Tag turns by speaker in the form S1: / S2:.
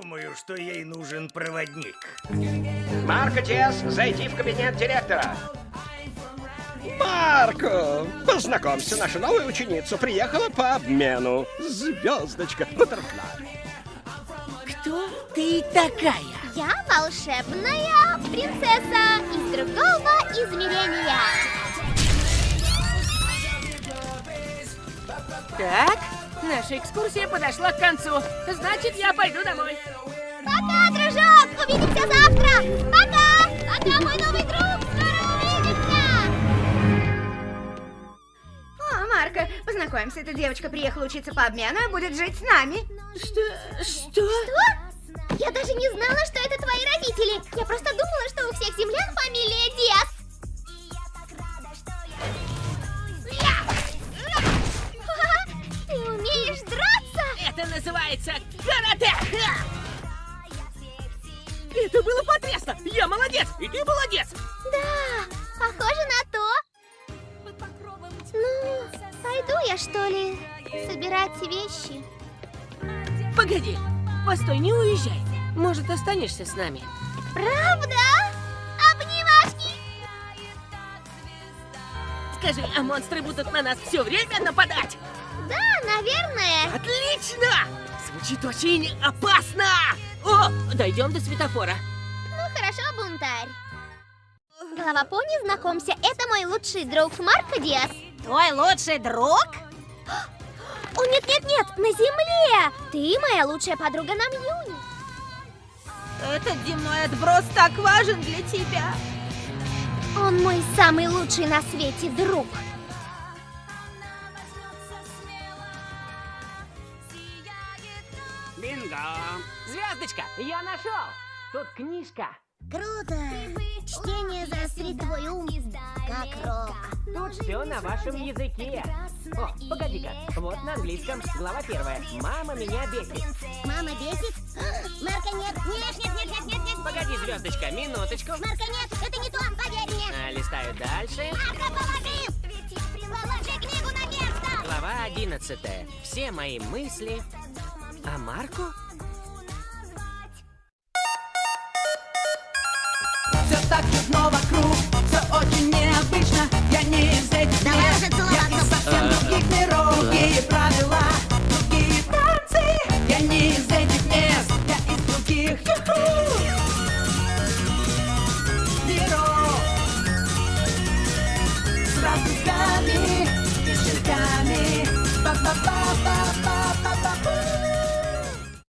S1: думаю, что ей нужен проводник.
S2: Марко Диас, зайди в кабинет директора.
S3: Марко, познакомься, наша новая ученица приехала по обмену. Звездочка, бутерфляй.
S4: Кто ты такая?
S5: Я волшебная принцесса из другого измерения.
S4: Так, наша экскурсия подошла к концу. Значит, я пойду домой.
S5: Пока, дружок! Увидимся завтра! Пока! Пока, мой новый друг! Скоро увидимся!
S6: О, Марко, познакомься, эта девочка приехала учиться по обмену и будет жить с нами.
S4: Что? Что?
S5: Что? Я даже не знала, что это твои родители. Я просто думала, что у всех землян фамилия
S4: называется карате! Это было потрясно! Я молодец! И ты молодец!
S5: Да, похоже на то. Ну, пойду я, что ли, собирать вещи.
S4: Погоди, постой, не уезжай. Может, останешься с нами?
S5: Правда?
S4: Скажи, а монстры будут на нас все время нападать?
S5: Да, наверное.
S4: Отлично! Звучит очень опасно! О, дойдем до светофора.
S5: Ну хорошо, бунтарь. Голова пони, знакомься, это мой лучший друг Марко Диас.
S6: Твой лучший друг?
S5: О, нет-нет-нет, на земле! Ты моя лучшая подруга на Мьюни.
S6: Этот земной отброс так важен для тебя.
S5: Он мой самый лучший на свете друг.
S2: Бинго!
S4: Звездочка, я нашел! Тут книжка.
S5: Круто! Чтение заострит твой ум, как рок.
S4: Тут все на вашем языке. О, погоди-ка. Вот на английском. Глава первая. Мама меня бесит.
S5: Мама бесит? Марка, нет, нет, нет, нет, нет, нет, нет.
S4: Погоди, звездочка, минуточку.
S5: Марка, нет, это не то,
S4: дальше.
S5: Положи! Книгу на место!
S4: Глава одиннадцатая. Все мои мысли о Марку?
S7: Все так чудно вокруг, С радужками и шелками Ба-ба-ба-ба-ба